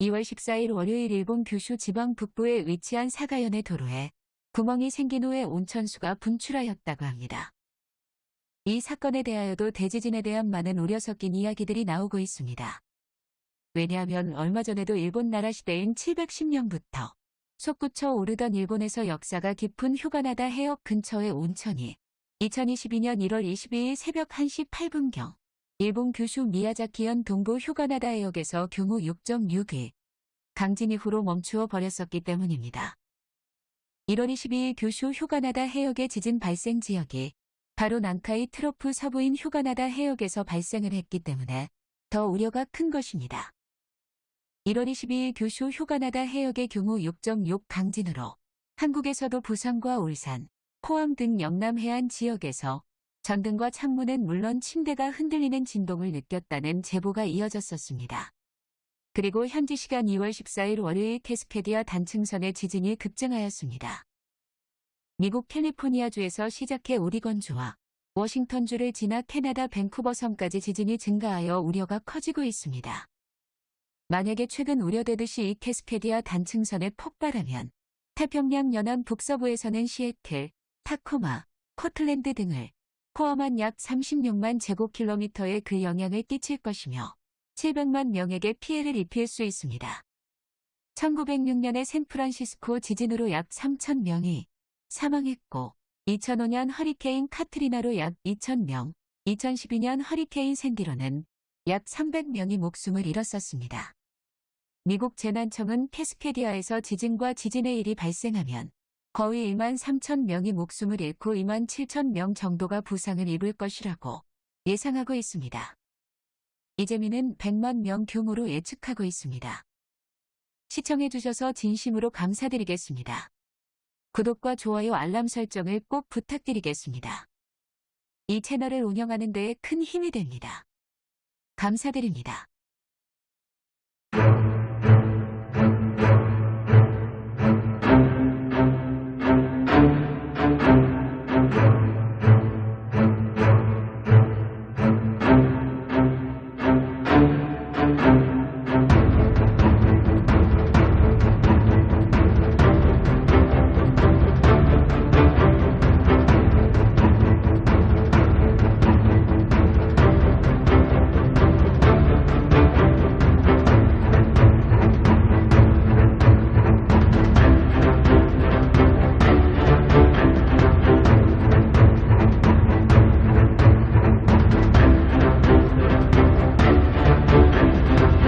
2월 14일 월요일 일본 규슈 지방 북부에 위치한 사가현의 도로에 구멍이 생긴 후에 온천수가 분출하였다고 합니다. 이 사건에 대하여도 대지진에 대한 많은 우려 섞인 이야기들이 나오고 있습니다. 왜냐하면 얼마 전에도 일본 나라 시대인 710년부터 솟구쳐 오르던 일본에서 역사가 깊은 휴가나다 해역 근처의 온천이 2022년 1월 22일 새벽 1시 8분경 일본 규슈 미야자키현 동부 휴가나다 해역에서 규모 6.6의 강진 이후로 멈추어 버렸었기 때문입니다. 1월 22일 규슈 휴가나다 해역의 지진 발생 지역이 바로 난카이 트로프 서부인 휴가나다 해역에서 발생을 했기 때문에 더 우려가 큰 것입니다. 1월 22일 규슈 휴가나다 해역의 규모 6.6 강진으로 한국에서도 부산과 울산, 포항 등 영남 해안 지역에서 전등과 창문은 물론 침대가 흔들리는 진동을 느꼈다는 제보가 이어졌었습니다. 그리고 현지 시간 2월 14일 월요일 캐스케디아 단층선의 지진이 급증하였습니다. 미국 캘리포니아주에서 시작해 오리건주와 워싱턴주를 지나 캐나다 밴쿠버 섬까지 지진이 증가하여 우려가 커지고 있습니다. 만약에 최근 우려되듯이 이 캐스케디아 단층선에 폭발하면 태평양 연안 북서부에서는 시애틀, 타코마, 포틀랜드 등을 포함한 약 36만 제곱킬로미터에 그 영향을 끼칠 것이며 700만 명에게 피해를 입힐 수 있습니다. 1906년의 샌프란시스코 지진으로 약 3천 명이 사망했고 2005년 허리케인 카트리나로 약 2,000명, 2012년 허리케인 샌디로는 약 300명이 목숨을 잃었었습니다. 미국 재난청은 캐스케디아에서 지진과 지진의 일이 발생하면 거의 1만 3천 명이 목숨을 잃고 2만 7천 명 정도가 부상을 입을 것이라고 예상하고 있습니다. 이재민은 100만 명 규모로 예측하고 있습니다. 시청해주셔서 진심으로 감사드리겠습니다. 구독과 좋아요 알람 설정을 꼭 부탁드리겠습니다. 이 채널을 운영하는 데에 큰 힘이 됩니다. 감사드립니다.